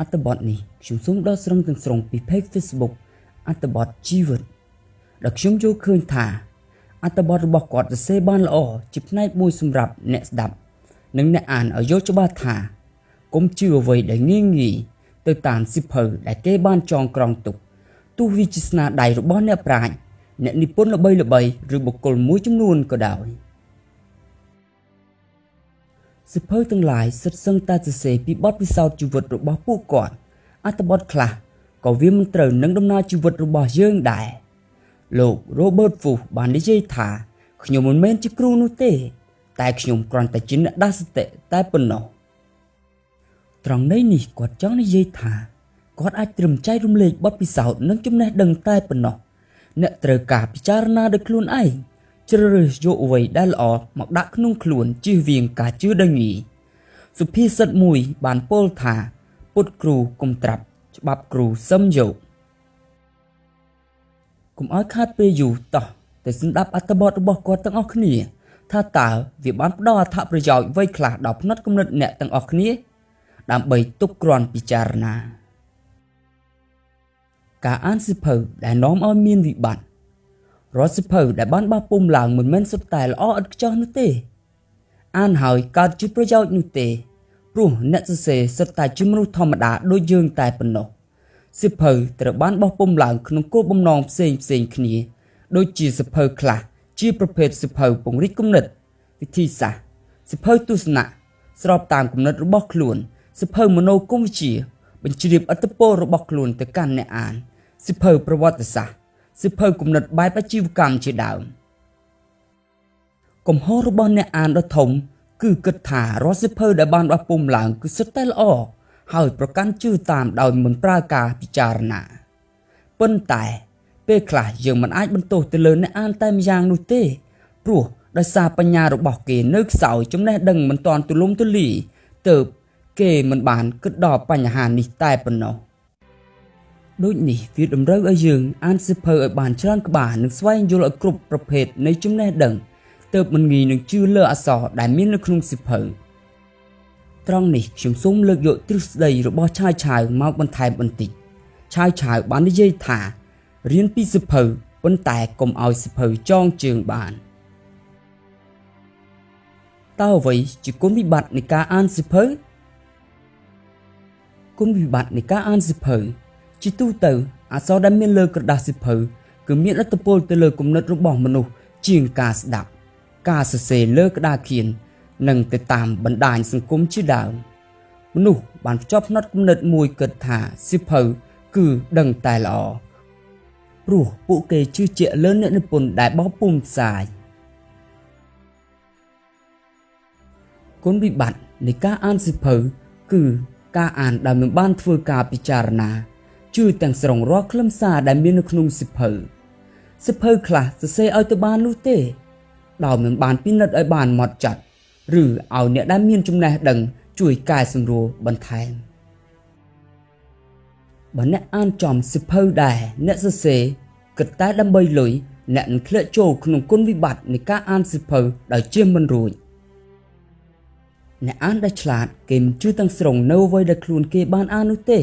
អត្ថបទនេះខ្ញុំសូមដកស្រង់ទាំងស្រុងពី page Facebook អត្ថបទជីវិតដែលខ្ញុំយល់ឃើញថាអត្ថបទរបស់គាត់សរសេរបានល្អជាផ្នែកមួយសម្រាប់អ្នកស្ដាប់ និងអ្នកអានឲ្យយល់ច្បាស់ថាកុំជឿអ្វីដែលងាយងាយទៅតាមសិភៅដែលគេបានចងក្រងទុកទោះវាជាស្នាដៃរបស់អ្នកប្រាជ្ញអ្នកនិពន្ធល្បីៗឬបុគ្គលមួយចំនួនក៏ដោយ សិភៅទាំងឡាយសិតសឹងតែសរសេរពីបទពិសោធន៍ជីវិតរបស់ពួកគាត់អត្ថបទខ្លះក៏វាមិនត្រូវនឹងដំណើរជីវិតរបស់យើងដែរលោក Robert Fuchs បាននិយាយថាខ្ញុំមិនមែនជាគ្រូនោះទេ តែខ្ញុំគ្រាន់តែជាអ្នកដាស់សតិតែប៉ុណ្ណោះត្រង់ន័យនេះគាត់ចង់និយាយថាគាត់អាចត្រឹមចែករំលែកបទពិសោធន៍និងចំណេះដឹងតែប៉ុណ្ណោះអ្នកត្រូវការពិចារណាដោយខ្លួនឯង ជ្រើសរើសយកអ្វីដែលល្អមកដាក់ក្នុងខ្លួនជៀសវាងការជឿដោយងាយសុភាសិតមួយបានពោលថា ពុតគ្រូគុំត្រាប់ច្បាប់គ្រូសឹមយកកុំឲ្យខាតពេលយូរតោះទៅស្ដាប់អត្ថបទរបស់គាត់ទាំងអស់គ្នា ថាតើវាបានផ្ដល់អត្ថប្រយោជន៍អ្វីខ្លះដល់ផ្នែកគំនិតអ្នកទាំងអស់គ្នា ដើម្បីទុកគ្រាន់ពិចារណា ការអានសិភៅដែលនាំឲ្យមានវិបត្តិ រាល់សិភៅដែលបានបោះពុំឡើងមិនមែនសុទ្ធតែល្អឥតខ្ចោះនោះទេ អានហើយកើតជាប្រយោជន៍នោះទេព្រោះអ្នកសរសេរសុទ្ធតែជាមនុស្សធម្មតាដូចយើងតែប៉ុណ្ណោះសិភៅត្រូវបានបោះពុំឡើងក្នុងគោលបំណងផ្សេងផ្សេងគ្នា ដូចជាសិភៅខ្លះជាប្រភេទសិភៅពង្រីកគំនិតវិធីសាស្ត្រសិភៅទស្សនៈស្របតាមគំនិតរបស់ខ្លួនសិភៅមโนគមវិជ្ជា បញ្ជ្រាបអត្តពលរបស់ខ្លួនទៅកាន់អ្នកអានសិភៅប្រវត្តិសាស្ត្រ សិភៅគំនិតបែបអាជីវកម្មជាដើមកំហុសរបស់អ្នកអានដ៏ធំ គឺគិតថារាល់សិភៅដែលបានបោះពុំឡើងគឺសុទ្ធតែល្អហើយប្រកាន់ជឿតាមដោយមិនប្រើការពិចារណាប៉ុន្តែ ពេលខ្លះយើងមិនអាចបន្ទោសទៅលើអ្នកអានតែម្យ៉ាងនោះទេព្រោះដោយសារបញ្ញារបស់គេនៅខ្សោយចំណេះដឹងមិនទាន់ទូលំទូលាយទើបគេមិនបានគិតដល់បញ្ហានេះតែប៉ុណ្ណោះ ដូចនេះវាតម្រូវឲ្យយើងអានសិភៅឲ្យបានច្រើនក្បាលនិងស្វែងយល់ឲ្យគ្រប់ប្រភេទនៃចំណេះដឹងទើបមិនងាយនឹងជឿលើអក្សរដែលមាននៅក្នុងសិភៅត្រង់នេះខ្ញុំសូមលើកយកទ្រឹស្ដីរបស់ឆាយឆាវមកបន្ថែមបន្តិចឆាយឆាវបាននិយាយថារៀនពីសិភៅប៉ុន្តែកុំឲ្យសិភៅចងជើងបានតើអ្វីជាគុណវិបត្តិនៃការអានសិភៅគុណវិបត្តិនៃការអានសិភៅ ជាទូទៅអក្សរដែលមានលើក្រដាសសិភៅគឺមានឥទ្ធិពលទៅលើគំនិតរបស់មនុស្សជាងការស្ដាប់ ការសរសេរលើក្តារខៀននិងទៅតាមបណ្ដាញសង្គមជាដើមមនុស្សបានភ្ជាប់ផ្នត់គំនិតមួយគិតថាសិភៅគឺដឹងតែល្អព្រោះពួកគេជឿជាក់លើអ្នកនិពន្ធដែលបោះពុម្ពផ្សាយគុណវិបត្តិនៃការអានសិភៅគឺការអានដែលមិនបានធ្វើការពិចារណា ជឿទាំងស្រុងរាល់ខ្លឹមសារដែលមាននៅក្នុងសិភៅសិភៅខ្លះសរសេរឲ្យទៅបាននោះទេដោយមិនបានពិនិត្យឲ្យបានម៉ត់ចត់ឬឲ្យអ្នកដែលមានចំណេះដឹងជួយកែសម្រួលបន្ថែមបើអ្នកអានចំសិភៅដែរអ្នកសរសេរគិតតែដើម្បីលុយអ្នកនឹងធ្លាក់ចូលក្នុងគុណវិបត្តិនៃការអានសិភៅដោយជៀសមិនរួចអ្នកអានដែលឆ្លាតគេមិនជឿទាំងស្រុងនៅអ្វីដែលខ្លួនគេបានអាននោះទេ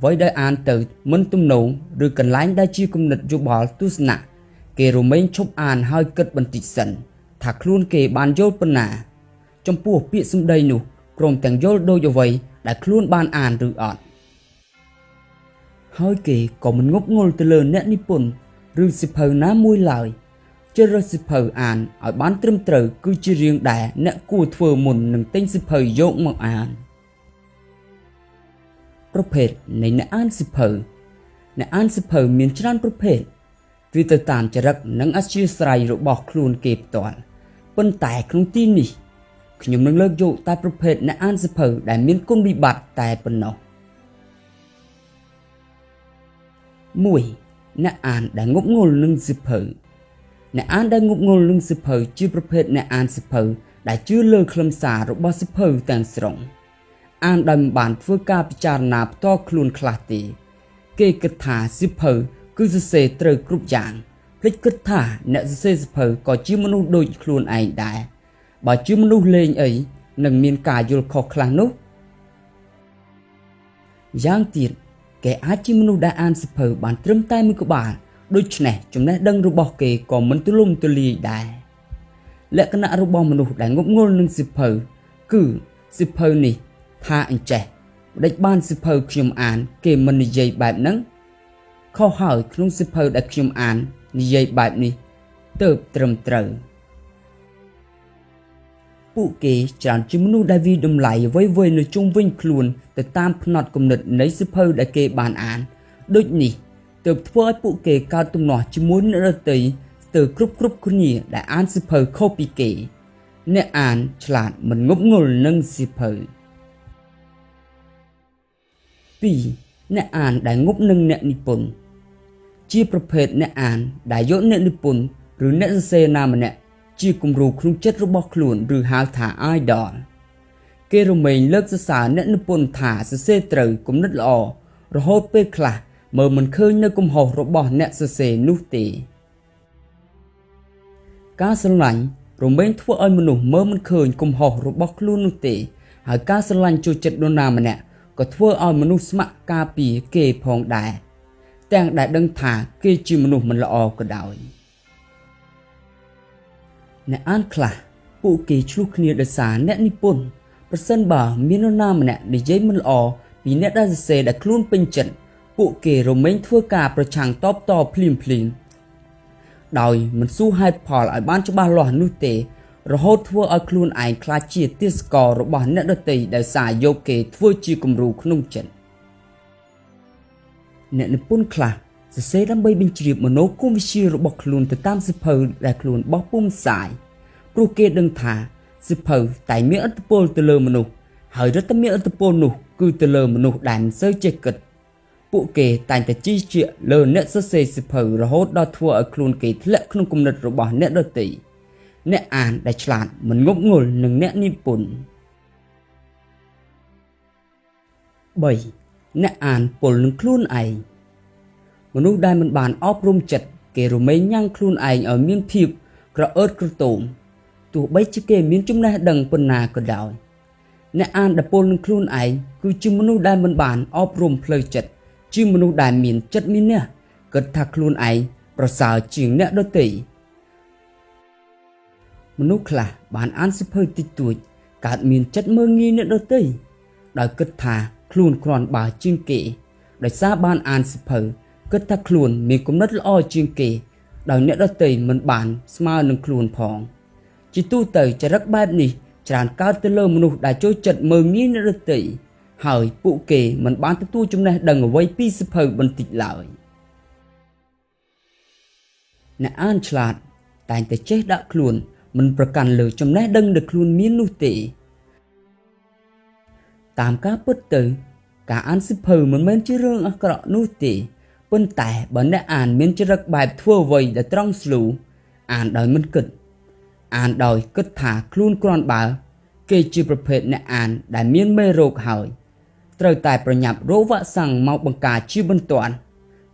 អ្វីដែលអានទៅមិនទំនងឬកន្លែងដែលជាគំនិតយោបល់ទស្សនៈគេរមែងឈប់អានហើយគិតបន្តិចសិន ថាខ្លួនគេបានយល់ប៉ុណ្ណា ចំពោះពាក្យសម្ដីនោះក្រុមទាំងយល់ដូចអ្វីដែលខ្លួនបានអានឬអត់ហើយគេក៏មិនងប់ងល់ទៅលើអ្នកនិពន្ធឬសិភៅណាមួយឡើយជ្រើសរើសសិភៅអានឲ្យបានត្រឹមត្រូវគឺជារឿងដែលអ្នកគួរធ្វើមុននឹងទិញសិភៅយកមកអាន ប្រភេទនៃអ្នកអានសិភៅអ្នកអានសិភៅមានច្រើនប្រភេទវាទៅតាមចរិតនិងអធ្យាស្រ័យរបស់ខ្លួនគេផ្ទាល់ប៉ុន្តែក្នុងទីនេះខ្ញុំនឹងលើកយកតែប្រភេទអ្នកអានសិភៅដែលមានគុណវិបត្តិតែប៉ុណ្ណោះ1អ្នកអានដែលងប់ងល់នឹងសិភៅអ្នកអានដែលងប់ងល់នឹងសិភៅជាប្រភេទអ្នកអានសិភៅដែលជឿលើខ្លឹមសាររបស់សិភៅទាំងស្រុង អានដោយមិនបានធ្វើការពិចារណាផ្ទាល់ខ្លួនខ្លះទេ គេគិតថាសិភៅគឺសរសេរត្រូវគ្រប់យ៉ាងភ្លេចគិតថាអ្នកសរសេរសិភៅក៏ជាមនុស្សដូចខ្លួនឯងដែរបើជាមនុស្សលេងអីនឹងមានការយល់ខុសខ្លះនោះយ៉ាងទៀតគេអាចជាមនុស្សដែលអានសិភៅបានត្រឹមតែមួយក្បាលដូច្នេះចំណេះដឹងរបស់គេក៏មិនទូលំទូលាយដែរលក្ខណៈរបស់មនុស្សដែលងប់ងល់នឹងសិភៅគឺសិភៅនេះ ថាអញ្ចេះម្ដេចបានសិភៅខ្ញុំអាន គេមិននិយាយបែបហ្នឹងខុសហើយក្នុងសិភៅដែលខ្ញុំអាន និយាយបែបនេះទៅត្រឹមត្រូវពួកគេច្រើនជាមនុស្សដែលវិតម្លៃអ្វីៗនៅជុំវិញខ្លួនទៅតាមផ្នត់គំនិតនៃសិភៅដែលគេបានអានដូចនេះទើបធ្វើឲ្យពួកគេកើតទំនាស់ជាមួយអ្នកដទៃស្ទើរគ្រប់គ្រប់គ្នាដែលអានសិភៅខុសពីគេ អ្នកអានឆ្លាតមិនងប់ងល់នឹងសិភៅ 2អ្នកអានដែលងប់នឹងអ្នកនិពន្ធជាប្រភេទអ្នកអានដែលយកអ្នកនិពន្ធឬអ្នកសរសេរណាម្នាក់ជាគំរូក្នុងចិត្តរបស់ខ្លួនឬហៅថា idol គេរមែងលើកសរសើរអ្នកនិពន្ធថាសរសេរត្រូវគំនិតល្អរហូតពេលខ្លះមើលមិនឃើញនៅកំហុសរបស់អ្នកសរសេរនោះទេ ការស្រឡាញ់រមែងធ្វើឲ្យមនុស្សមើលមិនឃើញកំហុសរបស់ខ្លួននោះទេហើយការស្រឡាញ់ចូលចិត្តនរណាម្នាក់ ក៏ធ្វើឲ្យមនុស្សស្ម័គ្រការពារគេផងដែរទាំងដែលដឹងថាគេជាមនុស្សមិនល្អក៏ដោយអ្នកអានខ្លះពួកគេឆ្លោះគ្នាដោយសារអ្នកនិពន្ធប្រសិនបើមាននរណាម្នាក់និយាយមិនល្អពីអ្នកដែលសរសេរដែលខ្លួនពេញចិត្តពួកគេរមែងធ្វើការប្រឆាំងតបតភ្លាមភ្លាមដោយមិនស៊ូហេតុផលឲ្យបានច្បាស់លាស់នោះទេ រហូតធ្វើឲ្យខ្លួនឯងខ្លាចជាទាសកររបស់អ្នកដទៃដោយសារយកគេធ្វើជាគំរូក្នុងចិត្តអ្នកនិពន្ធខ្លះសរសេរដើម្បីបញ្ជ្រាបមโนគមវិជ្ជារបស់ខ្លួនទៅតាមសិភៅដែលខ្លួនបោះពុំផ្សាយព្រោះគេដឹងថាសិភៅតែមានឥទ្ធិពលទៅលើមនុស្សហើយរដ្ឋមានឥទ្ធិពលនោះគឺទៅលើមនុស្សដែលមិនសូវចេះគិតពួកគេតែងតែជឿជាក់លើអ្នកសរសេរសិភៅរហូតដល់ធ្វើឲ្យខ្លួនគេធ្លាក់ក្នុងគំនិតរបស់អ្នកដទៃ អ្នកអានដែលឆ្លាតមិនងប់ងល់នឹងអ្នកនិពន្ធ3អ្នកអានពលនឹងខ្លួនឯងមនុស្សដែលមិនបានអប់រំចិត្តគេរមែងញ៉ាំងខ្លួនឯងឲ្យមានភាពក្រអឺតក្រទមទោះបីជាគេមានចំណេះដឹងប៉ុណ្ណាក៏ដោយអ្នកអានដែលពលនឹងខ្លួនឯងគឺជាមនុស្សដែលមិនបានអប់រំផ្លូវចិត្តជាមនុស្សដែលមានចិត្តមានះគិតថាខ្លួនឯងប្រសើរជាងអ្នកដទៃ មនុស្សខ្លះបានអានសិភៅតិចតួចកើតមានចិត្តមើងងាយអ្នកដទៃដោយគិតថាខ្លួនគ្រាន់បើជាងគេដោយសារបានអានសិភៅគិតថាខ្លួនមានគំនិតល្អជាងគេដោយអ្នកដទៃមិនបានស្មើនឹងខ្លួនផងជាទូទៅចរិតបែបនេះច្រើនកើតទៅលើមនុស្សដែលចូលចិត្តមើងងាយអ្នកដទៃហើយពួកគេមិនបានទទួលចំណេះដឹងអ្វីពីសិភៅបន្តិចឡើយអ្នកអានឆ្លាតតែងតែចេះដាក់ខ្លួន មិនប្រកាន់លើចំណេះដឹងដែលខ្លួនមាននោះទេ តាមការពិតទៅ ការអានសិភៅមិនមែនជារឿងអាក្រក់នោះទេប៉ុន្តែបើអ្នកអានមានចរិតបែបធ្វើអ្វីដែលត្រង់ស្លូអានដោយមិនគិត អានដោយគិតថាខ្លួនគ្រាន់បើ គេជាប្រភេទអ្នកអានដែលមានមេរោគហើយត្រូវតែប្រញាប់រកវ៉ាក់សាំងមកបង្ការជាបន្ទាន់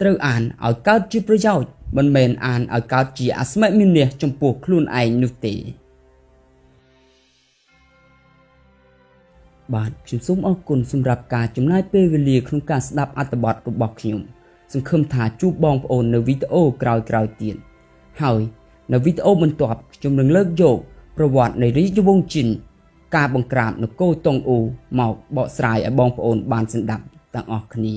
ត្រូវអានឲ្យកើតជាប្រយោជន៍ មិនមែនអានឲ្យកើតជាអស្មិមានះចំពោះខ្លួនឯងនោះទេបាទខ្ញុំសូមអរគុណសម្រាប់ការចំណាយពេលវេលាក្នុងការស្ដាប់អត្ថបទរបស់ខ្ញុំសង្ឃឹមថាជួបបងប្អូននៅវីដេអូក្រោយៗទៀតហើយនៅវីដេអូបន្ទាប់ខ្ញុំនឹងលើកយកប្រវត្តិនៃរាជវង្សជីនការបង្ក្រាបនគរតុងអ៊ូមកបកស្រាយឲ្យបងប្អូនបានស្ដាប់ទាំងអស់គ្នា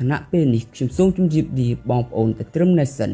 គណៈពេលនេះខ្ញុំសូមជម្រាបលាបងប្អូនទៅត្រឹមនេះសិន